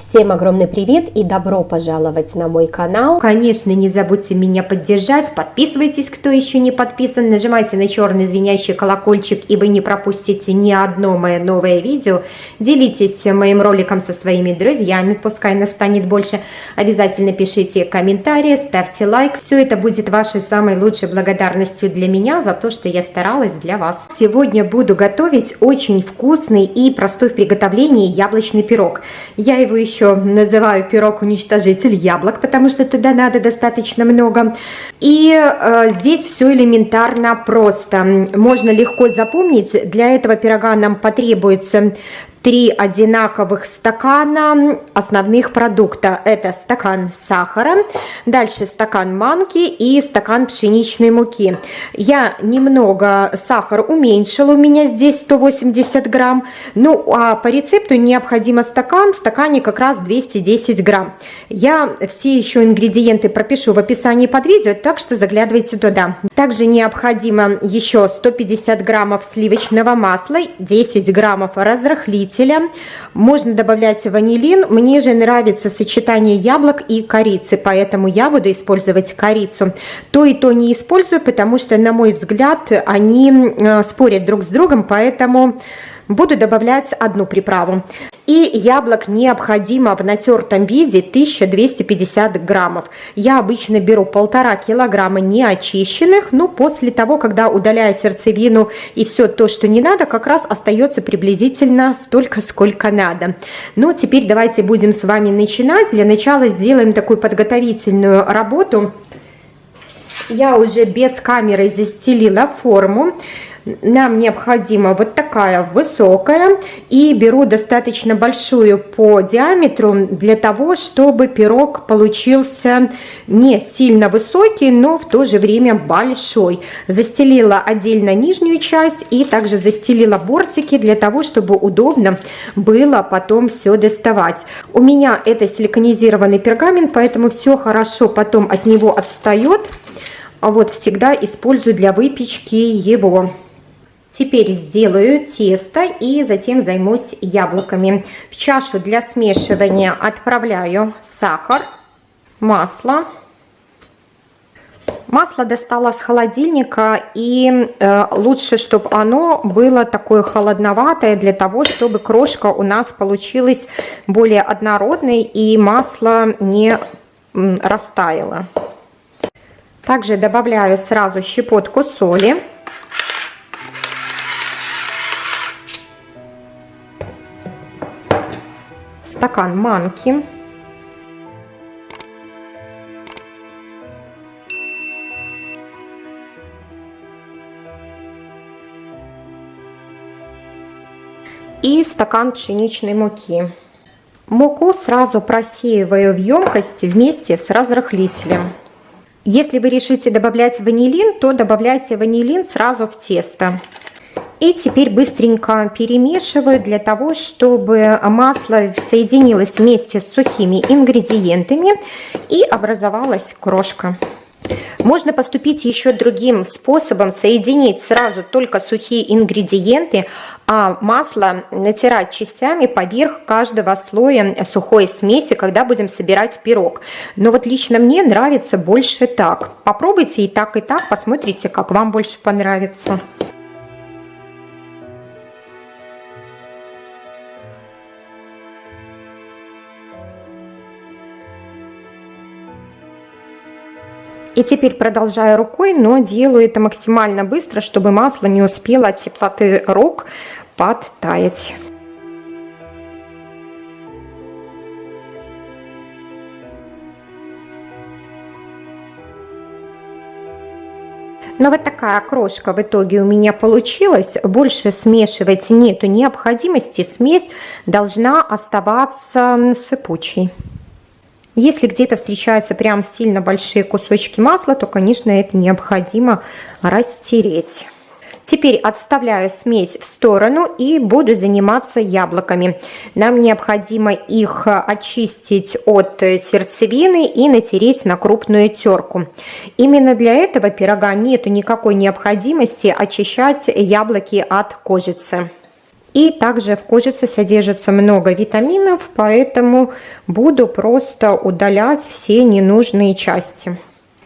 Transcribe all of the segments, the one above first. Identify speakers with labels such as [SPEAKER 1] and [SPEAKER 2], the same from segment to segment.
[SPEAKER 1] Всем огромный привет и добро пожаловать на мой канал.
[SPEAKER 2] Конечно, не забудьте меня поддержать, подписывайтесь, кто еще не подписан, нажимайте на черный звенящий колокольчик, и вы не пропустите ни одно мое новое видео. Делитесь моим роликом со своими друзьями, пускай нас станет больше. Обязательно пишите комментарии, ставьте лайк. Все это будет вашей самой лучшей благодарностью для меня за то, что я старалась для вас. Сегодня буду готовить очень вкусный и простой в приготовлении яблочный пирог. Я его еще еще называю пирог уничтожитель яблок, потому что туда надо достаточно много. И э, здесь все элементарно просто. Можно легко запомнить. Для этого пирога нам потребуется три одинаковых стакана основных продукта. Это стакан сахара, дальше стакан манки и стакан пшеничной муки. Я немного сахар уменьшила, у меня здесь 180 грамм. Ну, а по рецепту необходимо стакан, в стакане как раз 210 грамм. Я все еще ингредиенты пропишу в описании под видео, так что заглядывайте туда. Также необходимо еще 150 граммов сливочного масла, 10 граммов разрыхлителя, разрыхлителя. Можно добавлять ванилин. Мне же нравится сочетание яблок и корицы, поэтому я буду использовать корицу. То и то не использую, потому что, на мой взгляд, они э, спорят друг с другом, поэтому буду добавлять одну приправу. И яблок необходимо в натертом виде 1250 граммов. Я обычно беру полтора килограмма неочищенных, но после того, когда удаляю сердцевину и все то, что не надо, как раз остается приблизительно столько, сколько надо. Но теперь давайте будем с вами начинать. Для начала сделаем такую подготовительную работу. Я уже без камеры застелила форму нам необходима вот такая высокая и беру достаточно большую по диаметру для того, чтобы пирог получился не сильно высокий, но в то же время большой. Застелила отдельно нижнюю часть и также застелила бортики для того, чтобы удобно было потом все доставать. У меня это силиконизированный пергамент, поэтому все хорошо потом от него отстает. А вот всегда использую для выпечки его. Теперь сделаю тесто и затем займусь яблоками. В чашу для смешивания отправляю сахар, масло. Масло достала с холодильника и э, лучше, чтобы оно было такое холодноватое для того, чтобы крошка у нас получилась более однородной и масло не м, растаяло. Также добавляю сразу щепотку соли. Стакан манки. И стакан пшеничной муки. Муку сразу просеиваю в емкость вместе с разрыхлителем. Если вы решите добавлять ванилин, то добавляйте ванилин сразу в тесто. И теперь быстренько перемешиваю для того, чтобы масло соединилось вместе с сухими ингредиентами и образовалась крошка. Можно поступить еще другим способом, соединить сразу только сухие ингредиенты, а масло натирать частями поверх каждого слоя сухой смеси, когда будем собирать пирог. Но вот лично мне нравится больше так. Попробуйте и так, и так, посмотрите, как вам больше понравится. И теперь продолжаю рукой, но делаю это максимально быстро, чтобы масло не успело от теплоты рук подтаять. Но вот такая крошка в итоге у меня получилась. Больше смешивать нету необходимости. Смесь должна оставаться сыпучей. Если где-то встречаются прям сильно большие кусочки масла, то, конечно, это необходимо растереть. Теперь отставляю смесь в сторону и буду заниматься яблоками. Нам необходимо их очистить от сердцевины и натереть на крупную терку. Именно для этого пирога нету никакой необходимости очищать яблоки от кожицы. И также в кожице содержится много витаминов, поэтому буду просто удалять все ненужные части.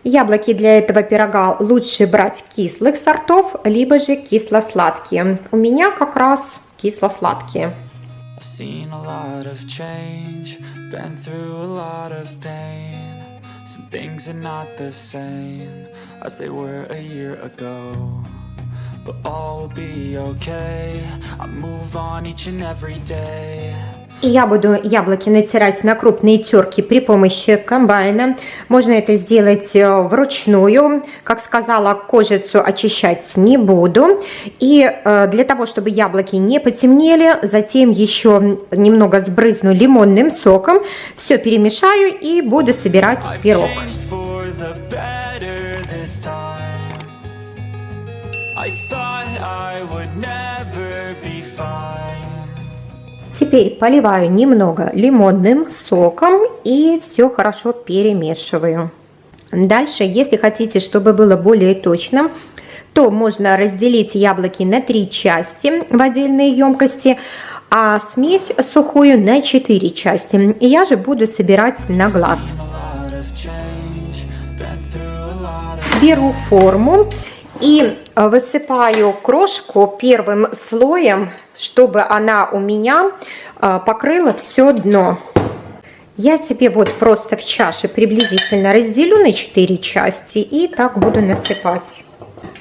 [SPEAKER 2] Яблоки для этого пирога лучше брать кислых сортов, либо же кисло-сладкие. У меня как раз кисло-сладкие. But all will be okay. I move on each and every day. И я буду яблоки натирать на крупные терки при помощи комбайна. Можно это сделать э, вручную. Как сказала, кожицу очищать не буду. И э, для того, чтобы яблоки не потемнели, затем еще немного сбрызну лимонным соком. Все перемешаю и буду собирать пирог. Теперь поливаю немного лимонным соком и все хорошо перемешиваю. Дальше, если хотите, чтобы было более точно, то можно разделить яблоки на три части в отдельные емкости, а смесь сухую на четыре части. Я же буду собирать на глаз. Беру форму и высыпаю крошку первым слоем, чтобы она у меня э, покрыла все дно. Я себе вот просто в чаше приблизительно разделю на 4 части и так буду насыпать.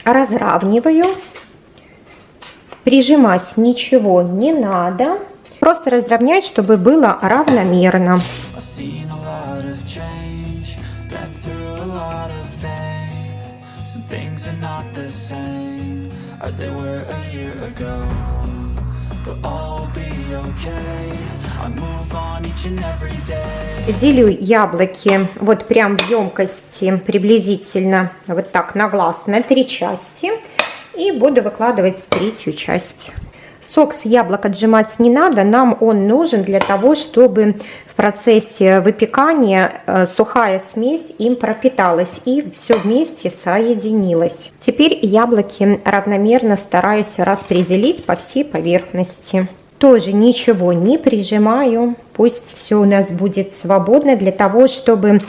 [SPEAKER 2] Разравниваю. Прижимать ничего не надо. Просто разровнять, чтобы было равномерно. As they were a year ago Делю яблоки вот прям в емкости приблизительно вот так на глаз на три части. И буду выкладывать третью часть. Сок с яблок отжимать не надо, нам он нужен для того, чтобы в процессе выпекания э, сухая смесь им пропиталась и все вместе соединилось. Теперь яблоки равномерно стараюсь распределить по всей поверхности. Тоже ничего не прижимаю, пусть все у нас будет свободно для того, чтобы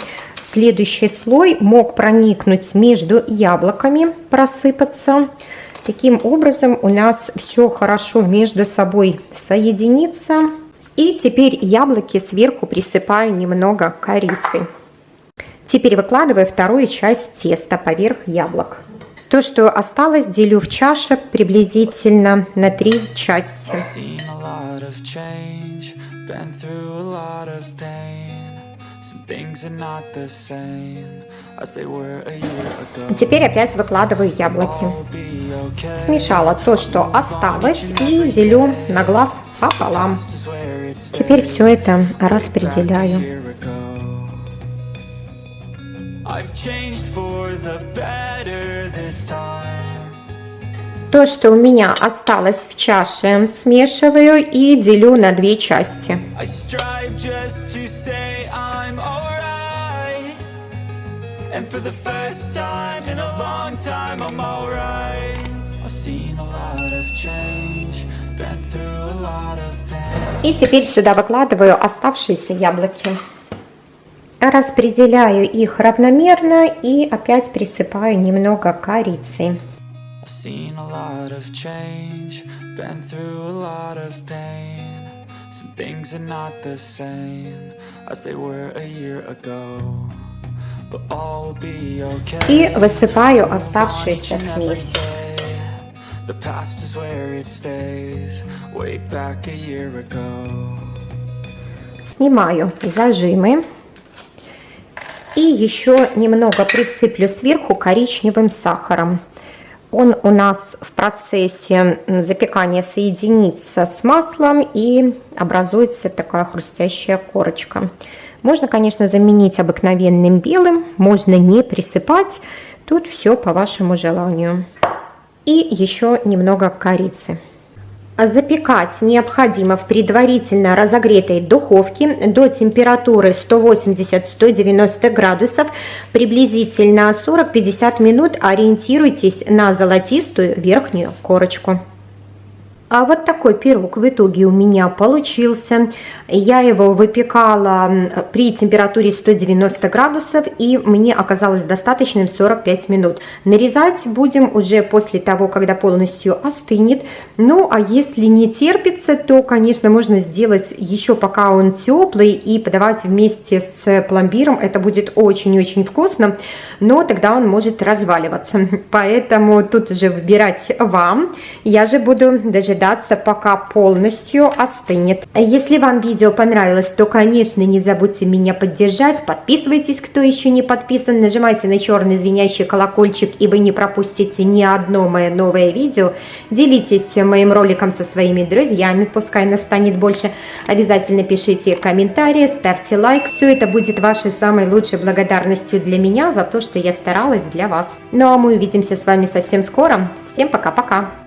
[SPEAKER 2] следующий слой мог проникнуть между яблоками, просыпаться. Таким образом у нас все хорошо между собой соединится. И теперь яблоки сверху присыпаю немного корицей. Теперь выкладываю вторую часть теста поверх яблок. То, что осталось, делю в чаше приблизительно на три части. Теперь опять выкладываю яблоки. Смешала то, что осталось, и делю на глаз пополам. Теперь все это распределяю. То, что у меня осталось в чаше, смешиваю и делю на две части. And for the first time in a long time I'm alright I've seen a lot of change, been through a lot of pain И теперь сюда выкладываю оставшиеся яблоки. Распределяю их равномерно и опять присыпаю немного корицы. I've seen a lot of change, been through a lot of pain Some things are not the same as they were a year ago и высыпаю оставшуюся смесь. Снимаю зажимы. И еще немного присыплю сверху коричневым сахаром. Он у нас в процессе запекания соединится с маслом и образуется такая хрустящая корочка. Можно, конечно, заменить обыкновенным белым, можно не присыпать. Тут все по вашему желанию. И еще немного корицы. Запекать необходимо в предварительно разогретой духовке до температуры 180-190 градусов, приблизительно 40-50 минут ориентируйтесь на золотистую верхнюю корочку. А вот такой пирог в итоге у меня получился. Я его выпекала при температуре 190 градусов, и мне оказалось достаточным 45 минут. Нарезать будем уже после того, когда полностью остынет. Ну, а если не терпится, то, конечно, можно сделать еще пока он теплый и подавать вместе с пломбиром. Это будет очень-очень вкусно, но тогда он может разваливаться. Поэтому тут уже выбирать вам. Я же буду дожидаться дожидаться, пока полностью остынет. Если вам видео понравилось, то, конечно, не забудьте меня поддержать. Подписывайтесь, кто еще не подписан. Нажимайте на черный звенящий колокольчик, и вы не пропустите ни одно мое новое видео. Делитесь моим роликом со своими друзьями, пускай нас станет больше. Обязательно пишите комментарии, ставьте лайк. Все это будет вашей самой лучшей благодарностью для меня за то, что я старалась для вас. Ну а мы увидимся с вами совсем скоро. Всем пока-пока!